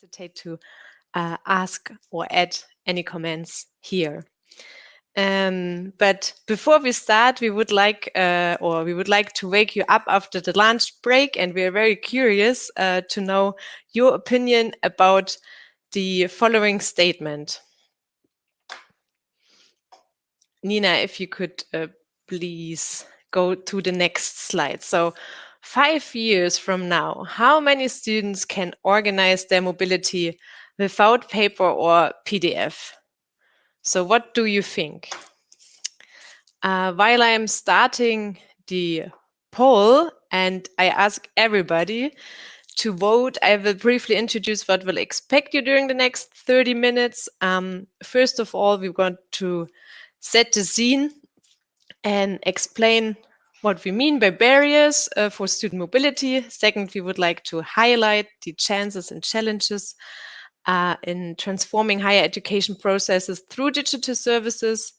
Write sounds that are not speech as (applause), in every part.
hesitate to uh, ask or add any comments here. Um, but before we start, we would like, uh, or we would like to wake you up after the lunch break, and we are very curious uh, to know your opinion about the following statement. Nina, if you could uh, please go to the next slide. So five years from now, how many students can organize their mobility without paper or PDF? So what do you think? Uh, while I am starting the poll and I ask everybody to vote, I will briefly introduce what will expect you during the next 30 minutes. Um, first of all, we want to set the scene and explain what we mean by barriers uh, for student mobility. Second, we would like to highlight the chances and challenges uh, in transforming higher education processes through digital services.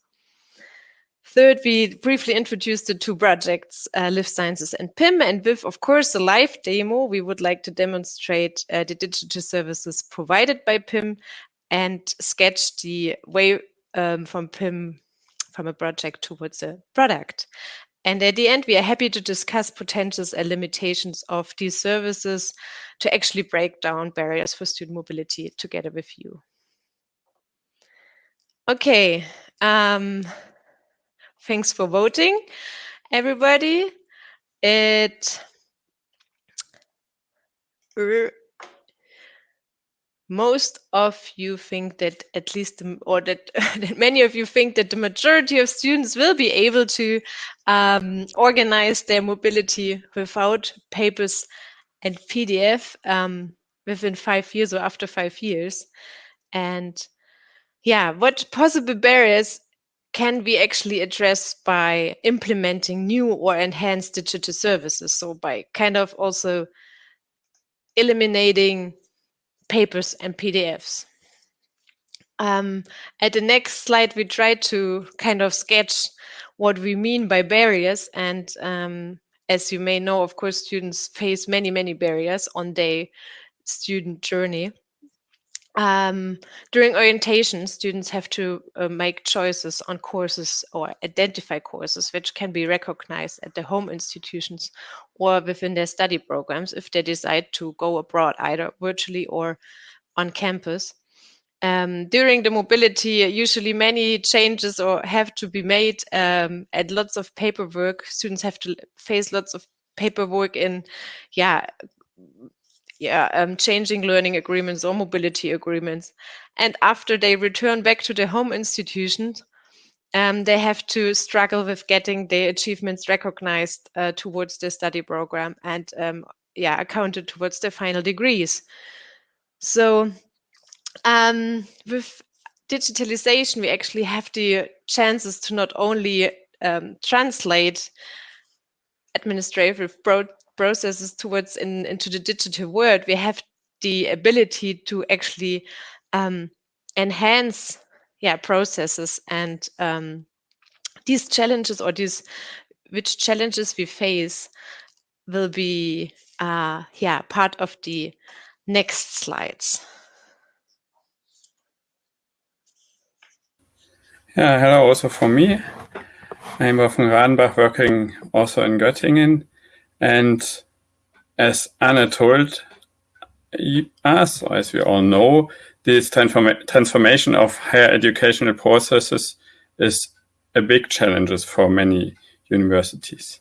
Third, we briefly introduced the two projects, uh, Live Sciences and PIM. And with, of course, the live demo, we would like to demonstrate uh, the digital services provided by PIM and sketch the way um, from PIM from a project towards a product. And at the end, we are happy to discuss potentials and limitations of these services to actually break down barriers for student mobility together with you. Okay, um, thanks for voting, everybody. It most of you think that at least or that, (laughs) that, many of you think that the majority of students will be able to um, organize their mobility without papers and pdf um, within five years or after five years. And yeah what possible barriers can we actually address by implementing new or enhanced digital services? So by kind of also eliminating papers and PDFs. Um, at the next slide, we try to kind of sketch what we mean by barriers. And um, as you may know, of course, students face many, many barriers on their student journey. Um, during orientation, students have to uh, make choices on courses or identify courses which can be recognized at their home institutions or within their study programs if they decide to go abroad, either virtually or on campus. Um, during the mobility, usually many changes or have to be made um, and lots of paperwork. Students have to face lots of paperwork in, yeah, yeah, um, changing learning agreements or mobility agreements. And after they return back to their home institutions, um, they have to struggle with getting their achievements recognized uh, towards the study program and um, yeah, accounted towards their final degrees. So um, with digitalization, we actually have the chances to not only um, translate administrative processes towards in, into the digital world, we have the ability to actually um, enhance yeah processes and um, these challenges or these which challenges we face will be uh, yeah part of the next slides. Yeah, hello also from me. I'm Wolfgang Radenbach working also in Göttingen and as Anna told us, as we all know, this transform transformation of higher educational processes is a big challenge for many universities.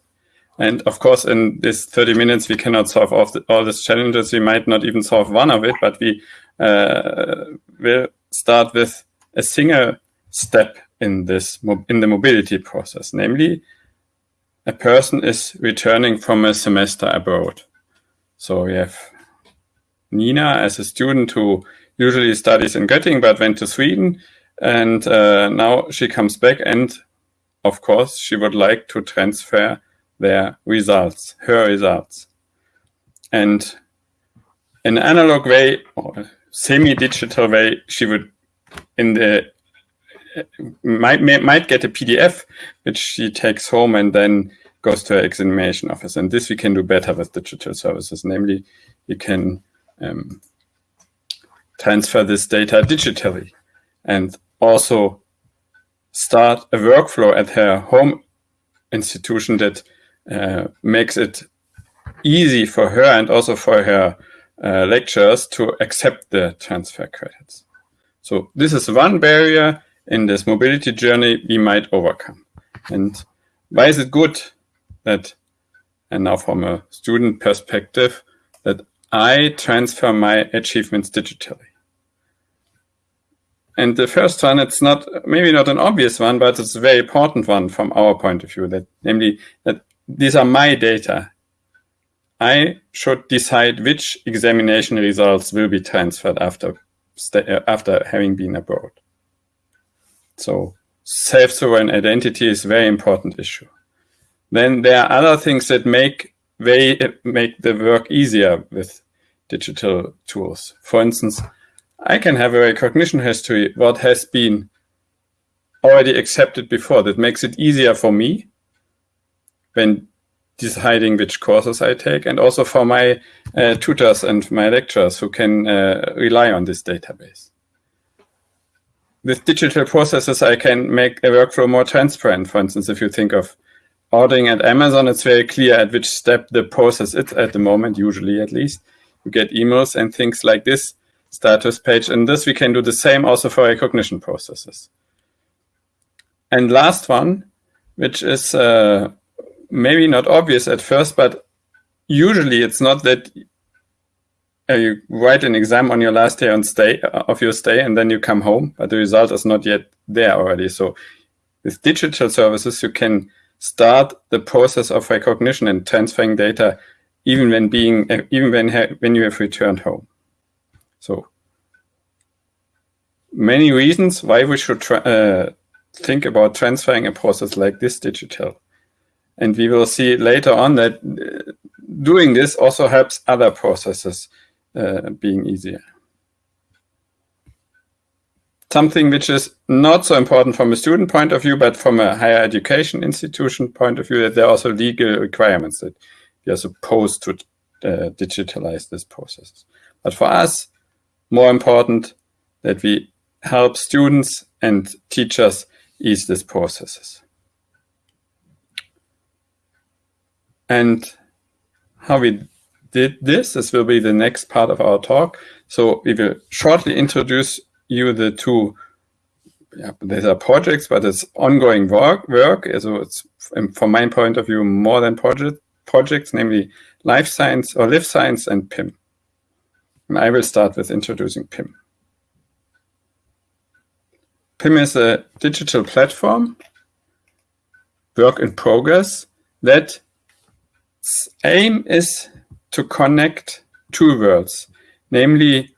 And of course, in this 30 minutes, we cannot solve all, the, all these challenges. We might not even solve one of it, but we uh, will start with a single step in this in the mobility process, namely a person is returning from a semester abroad. So we have Nina as a student who usually studies in Göttingen but went to Sweden and uh, now she comes back and of course she would like to transfer their results, her results. And in an analog way or semi-digital way, she would in the might might get a PDF which she takes home and then goes to her examination office. And this we can do better with digital services. Namely, you can um, transfer this data digitally and also start a workflow at her home institution that uh, makes it easy for her and also for her uh, lecturers to accept the transfer credits. So this is one barrier in this mobility journey we might overcome. And why is it good that, and now from a student perspective, that I transfer my achievements digitally? And the first one, it's not maybe not an obvious one, but it's a very important one from our point of view, that namely that these are my data. I should decide which examination results will be transferred after, after having been abroad. So self-sovereign identity is a very important issue. Then there are other things that make very, make the work easier with digital tools. For instance, I can have a recognition history what has been already accepted before. That makes it easier for me when deciding which courses I take and also for my uh, tutors and my lecturers who can uh, rely on this database. With digital processes, I can make a workflow more transparent. For instance, if you think of ordering at Amazon, it's very clear at which step the process is at the moment, usually at least. You get emails and things like this status page. And this we can do the same also for recognition processes. And last one, which is uh, maybe not obvious at first, but usually it's not that uh, you write an exam on your last day on stay uh, of your stay and then you come home, but the result is not yet there already. So with digital services, you can start the process of recognition and transferring data even when being uh, even when when you have returned home. So many reasons why we should uh, think about transferring a process like this digital. And we will see later on that uh, doing this also helps other processes being easier. Something which is not so important from a student point of view, but from a higher education institution point of view, that there are also legal requirements that we are supposed to uh, digitalize this process. But for us, more important that we help students and teachers ease these processes. And how we did this, this will be the next part of our talk. So we will shortly introduce you the two, yeah, these are projects, but it's ongoing work. work. So it's, from my point of view, more than project, projects, namely life science or live science and PIM. And I will start with introducing PIM. PIM is a digital platform, work in progress, that aim is to connect two worlds, namely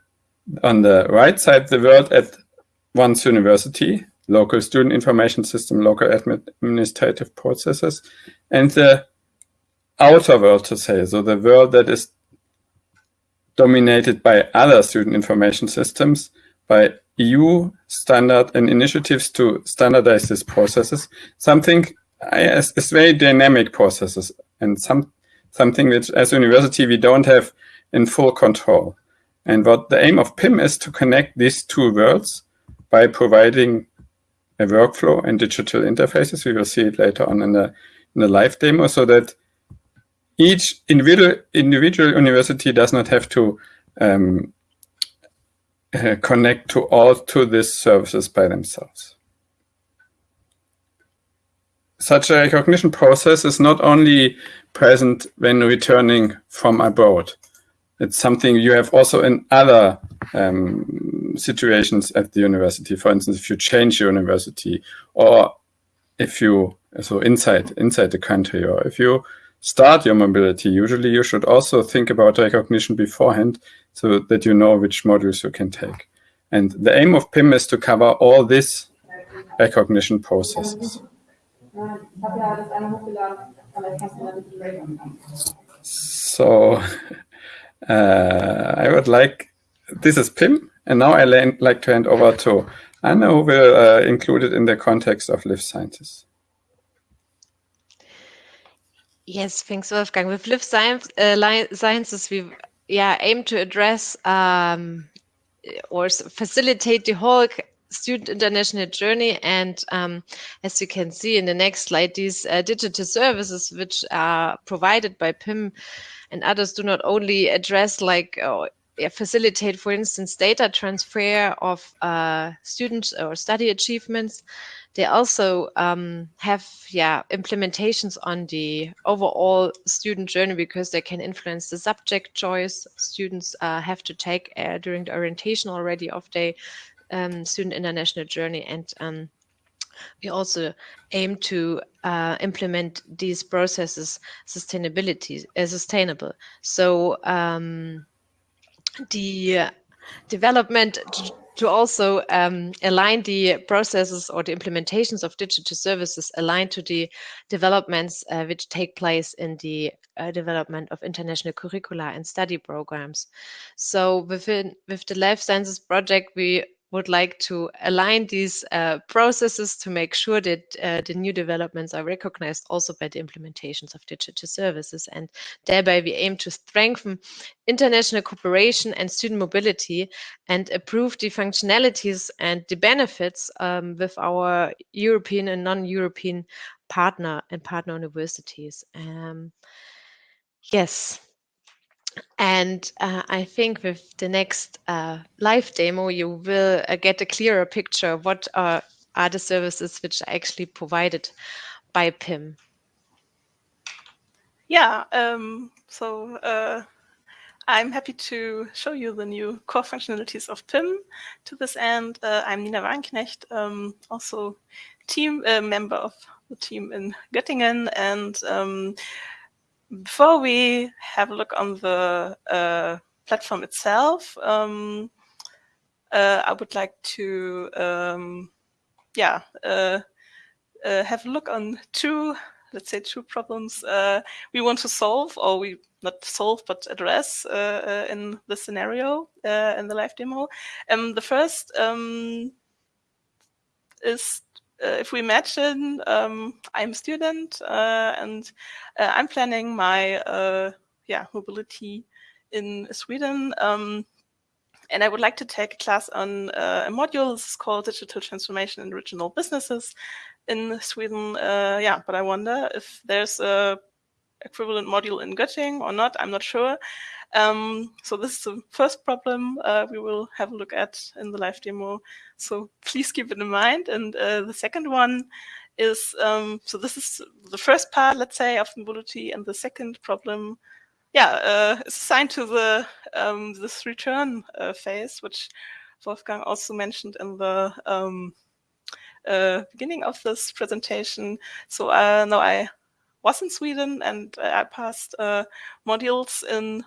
on the right side, the world at one's university, local student information system, local administrative processes, and the outer world to say, so the world that is dominated by other student information systems, by EU standard and initiatives to standardize these processes, something is, very dynamic processes and some something which as a university we don't have in full control. And what the aim of PIM is to connect these two worlds by providing a workflow and digital interfaces. We will see it later on in the, in the live demo so that each individual, individual university does not have to um, uh, connect to all to these services by themselves. Such a recognition process is not only present when returning from abroad. It's something you have also in other um, situations at the university. For instance, if you change your university or if you, so inside, inside the country, or if you start your mobility, usually you should also think about recognition beforehand so that you know which modules you can take. And the aim of PIM is to cover all these recognition processes. So (laughs) uh, I would like, this is PIM, and now I like to hand over to Anna, who will uh, include it in the context of live sciences. Yes, thanks, Wolfgang. With live science, uh, sciences, we yeah aim to address um, or facilitate the whole student international journey. And um, as you can see in the next slide, these uh, digital services which are provided by PIM and others do not only address like uh, facilitate, for instance, data transfer of uh, students or study achievements. They also um, have yeah implementations on the overall student journey because they can influence the subject choice students uh, have to take uh, during the orientation already of their um, student international journey and um, we also aim to uh, implement these processes sustainability uh, sustainable so um, the development to also um, align the processes or the implementations of digital services aligned to the developments uh, which take place in the uh, development of international curricula and study programs. So within with the life sciences project, we would like to align these uh, processes to make sure that uh, the new developments are recognized also by the implementations of digital services. And thereby we aim to strengthen international cooperation and student mobility and improve the functionalities and the benefits um, with our European and non-European partner and partner universities. Um, yes. And uh, I think with the next uh, live demo, you will uh, get a clearer picture of what are, are the services which are actually provided by PIM. Yeah, um, so uh, I'm happy to show you the new core functionalities of PIM. To this end, uh, I'm Nina Wagenknecht, um, also team uh, member of the team in Göttingen, and um, before we have a look on the uh, platform itself, um, uh, I would like to, um, yeah, uh, uh have a look on two, let's say, two problems uh, we want to solve, or we not solve but address uh, in the scenario in the live demo. Um, the first um, is if we imagine um, I'm a student uh, and uh, I'm planning my yeah mobility in Sweden, um, and I would like to take a class on a module. Is called Digital Transformation in Regional Businesses in Sweden. yeah, but I wonder if there's a equivalent module in Göttingen or not. I'm not sure. Um, so this is the first problem uh, we will have a look at in the live demo. So please keep it in mind. And uh, the second one is, um, so this is the first part, let's say, of mobility. And the second problem, yeah, uh, is assigned to the um, this return uh, phase, which Wolfgang also mentioned in the um, uh, beginning of this presentation. So uh, now I was in Sweden and I passed modules in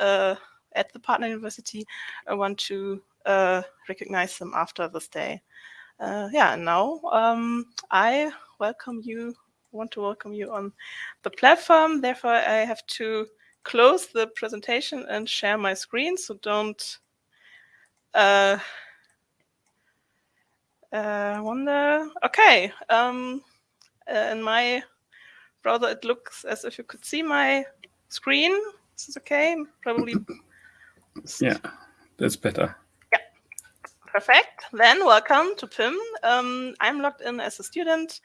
uh, at the partner university, I want to uh, recognize them after this day. Uh, yeah, and now um, I welcome you, want to welcome you on the platform. Therefore, I have to close the presentation and share my screen. So don't uh, uh, wonder. Okay, um, uh, in my browser, it looks as if you could see my screen. Is this okay? Probably. (coughs) Yeah, that's better. Yeah, perfect. Then welcome to PIM. Um, I'm logged in as a student.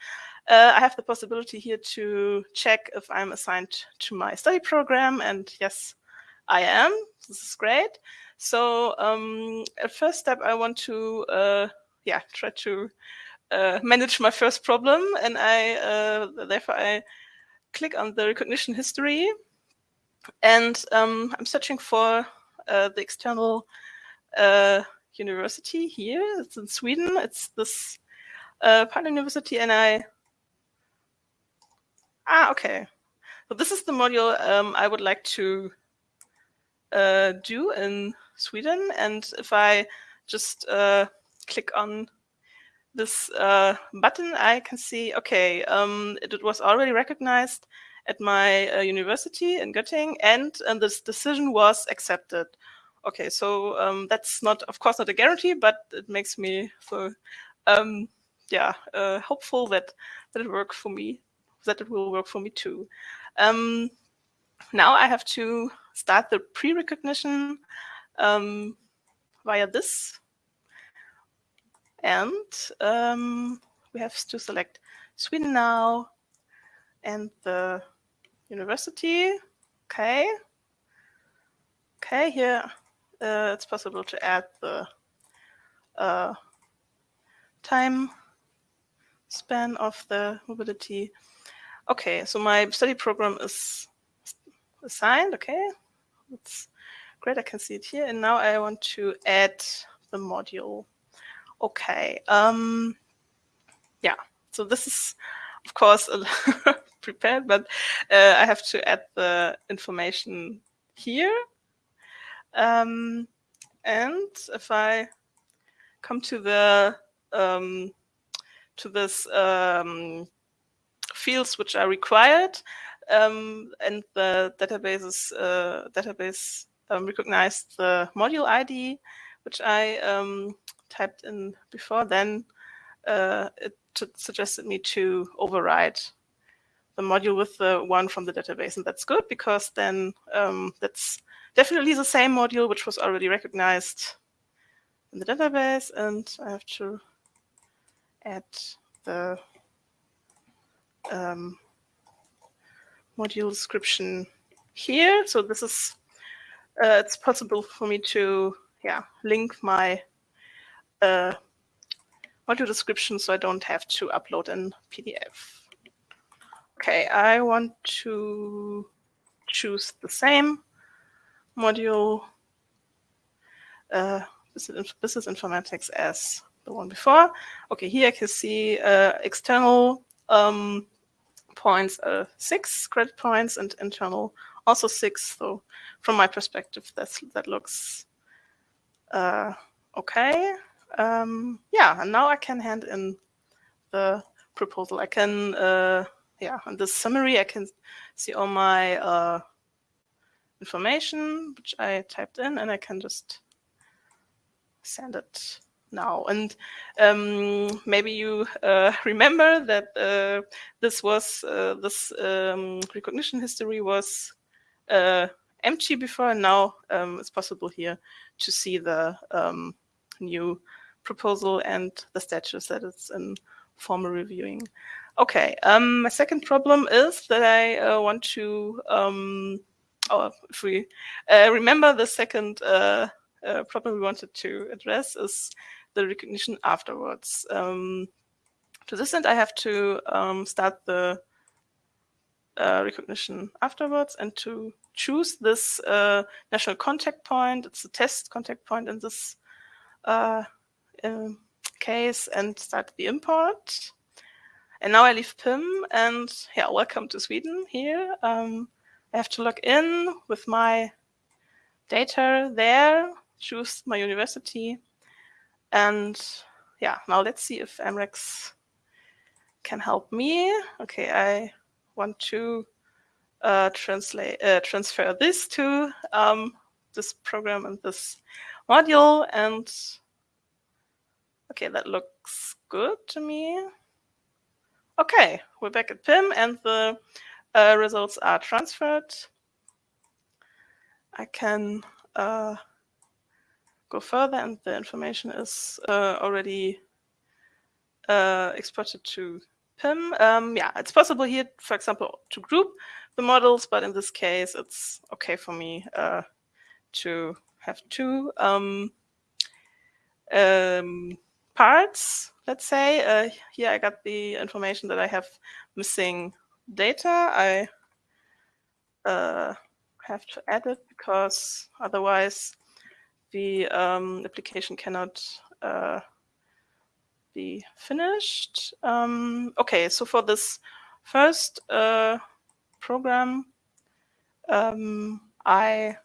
Uh, I have the possibility here to check if I'm assigned to my study program, and yes, I am. This is great. So um, at first step, I want to uh, yeah try to uh, manage my first problem, and I uh, therefore I click on the recognition history and um, I'm searching for uh, the external uh, university here. It's in Sweden. It's this uh, partner university, and I ah okay. So this is the module um, I would like to uh, do in Sweden, and if I just uh, click on this uh, button, I can see okay, um, it, it was already recognized at my uh, university in Göttingen, and, and this decision was accepted. Okay, so um, that's not, of course, not a guarantee, but it makes me so, um, yeah, uh, hopeful that that it works for me, that it will work for me too. Um, now I have to start the pre-recognition. Um, via this. And um, we have to select Sweden now and the university. Okay. Okay, here uh, it's possible to add the uh, time span of the mobility. Okay, so my study program is assigned. Okay, that's great. I can see it here. And now I want to add the module. Okay. Um, yeah. So this is, of course, (laughs) prepared, but uh, I have to add the information here. Um, and if I come to the um, to this um, fields which are required, um, and the databases uh, database um, recognized the module ID, which I um, typed in before. Then uh, it suggested me to override the module with the one from the database, and that's good because then um, that's definitely the same module which was already recognized in the database, and I have to add the um, module description here. So this is, uh, it's possible for me to, yeah, link my uh, module description so I don't have to upload in PDF. Okay, I want to choose the same module, uh, business informatics as the one before. Okay, here I can see uh, external um, points uh, six credit points and internal also six. So from my perspective, that's, that looks uh, okay. Um, yeah, and now I can hand in the proposal. I can, uh, yeah, in this summary, I can see all my uh, information, which I typed in, and I can just send it now. And um, maybe you uh, (laughs) remember that uh, this was uh, this um, recognition history was uh, empty before, and now um, it's possible here to see the um, new proposal and the status that it's in formal reviewing. Okay, um, my second problem is that I uh, want to, um, oh, if we uh, remember the second uh, uh, problem we wanted to address is the recognition afterwards. Um, to this end, I have to um, start the uh, recognition afterwards and to choose this uh, national contact point. It's a test contact point in this uh, case and start the import. And now I leave PIM and yeah, welcome to Sweden here. Um, I have to log in with my data there, choose my university. And yeah, now let's see if EMREX can help me. Okay, I want to uh, translate uh, transfer this to um, this program and this module. And okay, that looks good to me. Okay, we're back at PIM and the uh, results are transferred. I can uh, go further and the information is uh, already uh, exported to PIM. Um, yeah, it's possible here, for example, to group the models, but in this case, it's okay for me uh, to have two um, um, parts, let's say. Uh, here I got the information that I have missing data. I uh, have to add it because otherwise the um, application cannot uh, be finished. Um, okay, so for this first uh, program, um, I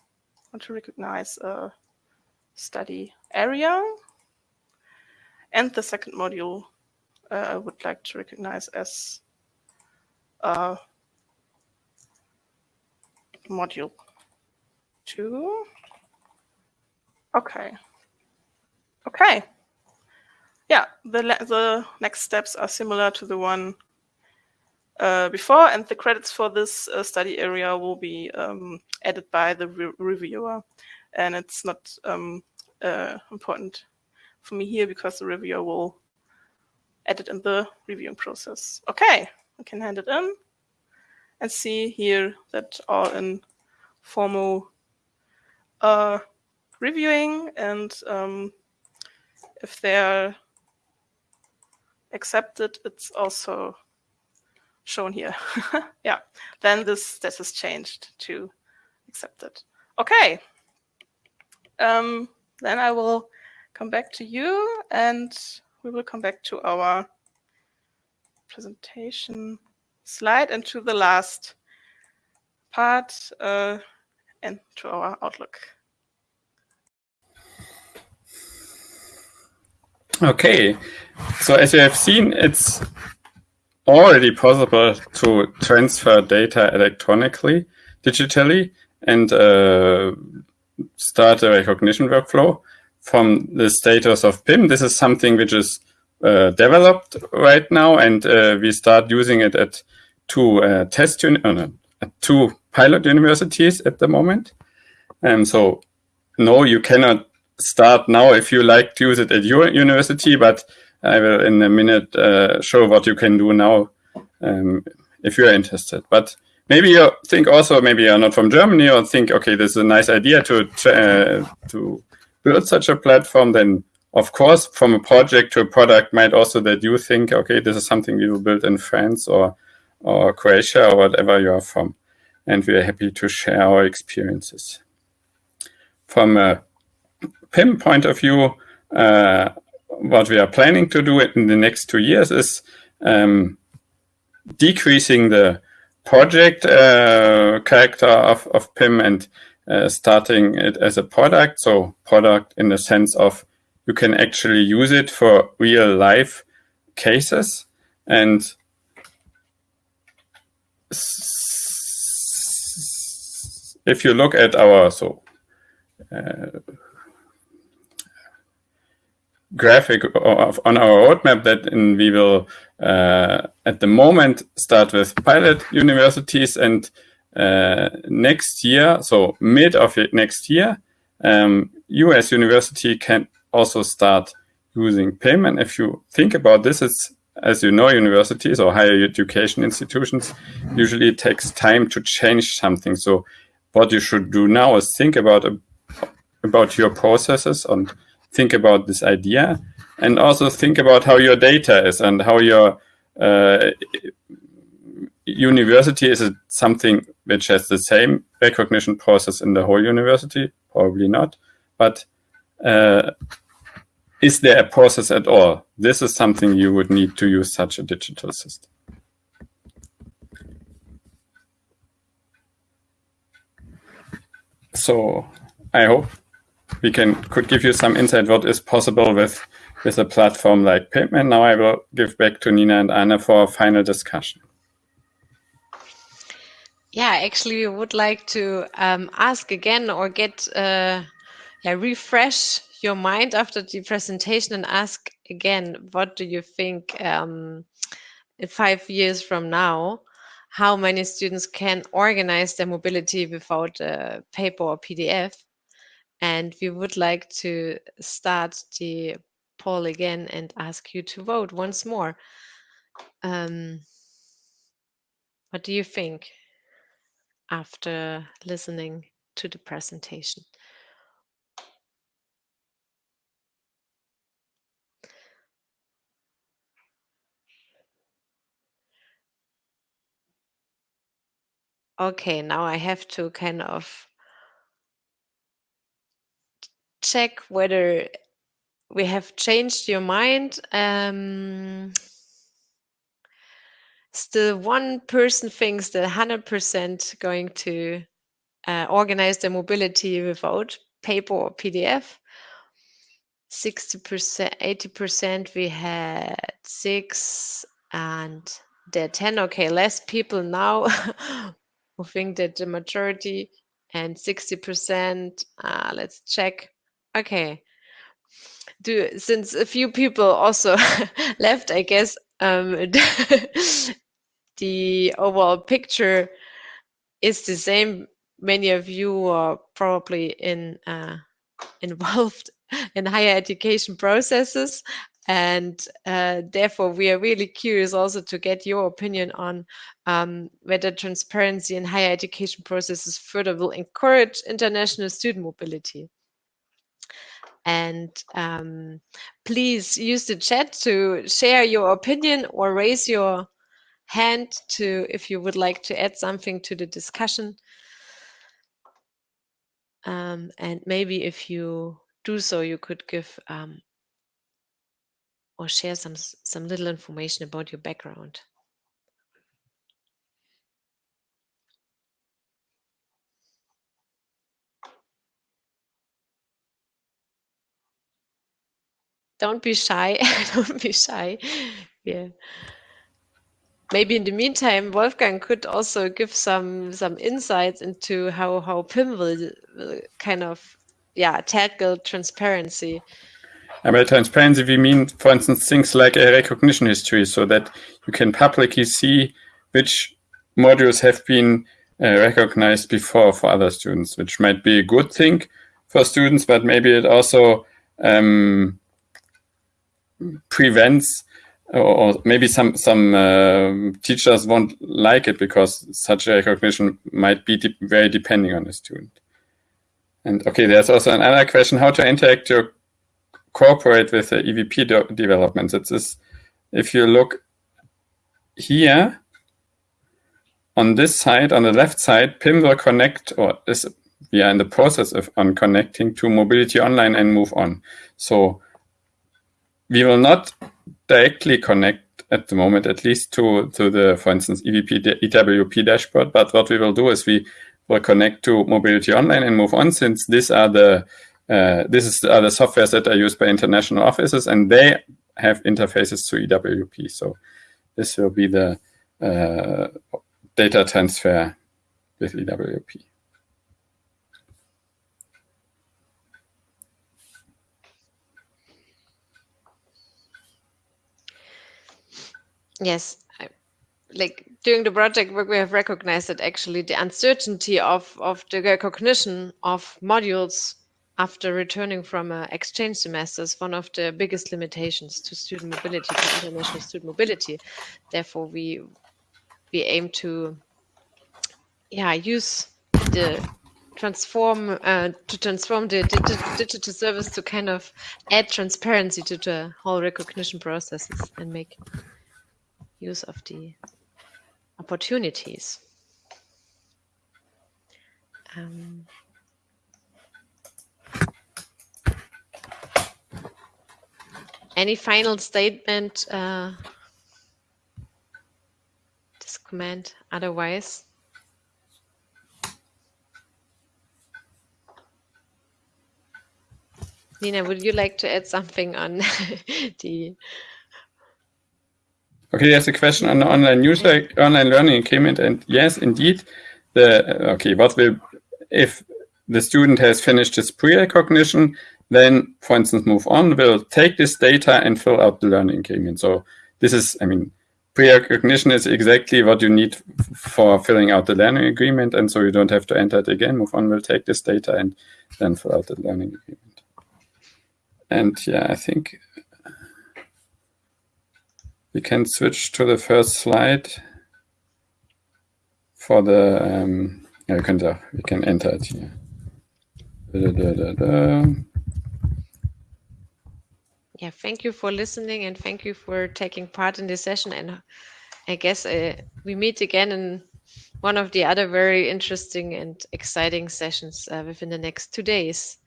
want to recognize a study area. And the second module uh, I would like to recognize as uh, module two. Okay. Okay. Yeah, the, the next steps are similar to the one uh, before, and the credits for this uh, study area will be um, added by the re reviewer. And it's not um, uh, important for me here because the reviewer will add it in the reviewing process. Okay, we can hand it in and see here that all in formal uh, reviewing and um, if they're accepted, it's also shown here. (laughs) yeah, then this this has changed to accepted. Okay, um, then I will come back to you and we will come back to our presentation slide and to the last part uh, and to our outlook. Okay, so as you have seen, it's already possible to transfer data electronically, digitally, and uh, start a recognition workflow from the status of PIM. This is something which is uh, developed right now, and uh, we start using it at two uh, test uh, no, two pilot universities at the moment. And so, no, you cannot start now if you like to use it at your university, but I will in a minute uh, show what you can do now um, if you're interested. But maybe you think also, maybe you're not from Germany or think, okay, this is a nice idea to, uh, to build such a platform, then of course, from a project to a product might also that you think, okay, this is something we will build in France or, or Croatia or whatever you are from. And we are happy to share our experiences. From a PIM point of view, uh, what we are planning to do in the next two years is um, decreasing the project uh, character of, of PIM and uh, starting it as a product. So product in the sense of you can actually use it for real life cases. And if you look at our so uh, graphic of, on our roadmap that in, we will uh, at the moment start with pilot universities and next year, so mid of next year, um, US university can also start using PIM. And if you think about this, it's as you know, universities or higher education institutions usually takes time to change something. So what you should do now is think about about your processes and think about this idea and also think about how your data is and how your uh, university is it something which has the same recognition process in the whole university probably not but uh, is there a process at all this is something you would need to use such a digital system so i hope we can could give you some insight what is possible with with a platform like. And now I will give back to Nina and Anna for a final discussion. Yeah, actually, we would like to um, ask again or get, uh, yeah, refresh your mind after the presentation and ask again, what do you think um, five years from now, how many students can organize their mobility without a paper or PDF? And we would like to start the poll again and ask you to vote once more. Um, what do you think after listening to the presentation? Okay, now I have to kind of check whether we have changed your mind. Um, still, one person thinks that 100% going to uh, organize the mobility without paper or PDF. 60%, 80% we had six and there 10. Okay, less people now (laughs) who think that the majority and 60%, uh, let's check. Okay, do since a few people also (laughs) left, I guess um, (laughs) the overall picture is the same. Many of you are probably in uh, (laughs) involved in higher education processes. And uh, therefore, we are really curious also to get your opinion on um, whether transparency in higher education processes further will encourage international student mobility. And um, please use the chat to share your opinion or raise your hand to if you would like to add something to the discussion. Um, and maybe if you do so, you could give um, or share some some little information about your background. Don't be shy. (laughs) Don't be shy. Yeah. Maybe in the meantime, Wolfgang could also give some some insights into how how PIM will, will kind of yeah tackle transparency. And by transparency, we mean, for instance, things like a recognition history, so that you can publicly see which modules have been uh, recognized before for other students, which might be a good thing for students, but maybe it also um, prevents or maybe some some uh, teachers won't like it because such a recognition might be de very depending on the student. And okay, there's also another question: how to interact or cooperate with the EVP de developments. It is if you look here on this side, on the left side, PIM will connect or is we are in the process of on connecting to Mobility Online and MoveON. So we will not directly connect at the moment, at least to, to the, for instance, EVP, EWP dashboard. But what we will do is we will connect to Mobility Online and MoveON since these are the, uh, this is are the softwares that are used by international offices and they have interfaces to EWP. So this will be the uh, data transfer with EWP. Yes, like during the project work, we have recognized that actually the uncertainty of, of the recognition of modules after returning from an exchange semester is one of the biggest limitations to student mobility, to international student mobility. Therefore, we we aim to yeah use the transform uh, to transform the digital service to kind of add transparency to the whole recognition processes and make use of the opportunities. Um, any final statement, uh, this comment otherwise? Nina, would you like to add something on (laughs) the Okay, there's a question on the online user, online learning agreement, and yes, indeed, the okay, what will if the student has finished his pre-recognition, then, for instance, MoveON will take this data and fill out the learning agreement. So this is, I mean, pre-recognition is exactly what you need for filling out the learning agreement, and so you don't have to enter it again. MoveON will take this data and then fill out the learning agreement. And yeah, I think we can switch to the first slide for the, um, yeah, we, can, we can enter it here. Da, da, da, yeah, thank you for listening and thank you for taking part in this session. And I guess uh, we meet again in one of the other very interesting and exciting sessions uh, within the next two days.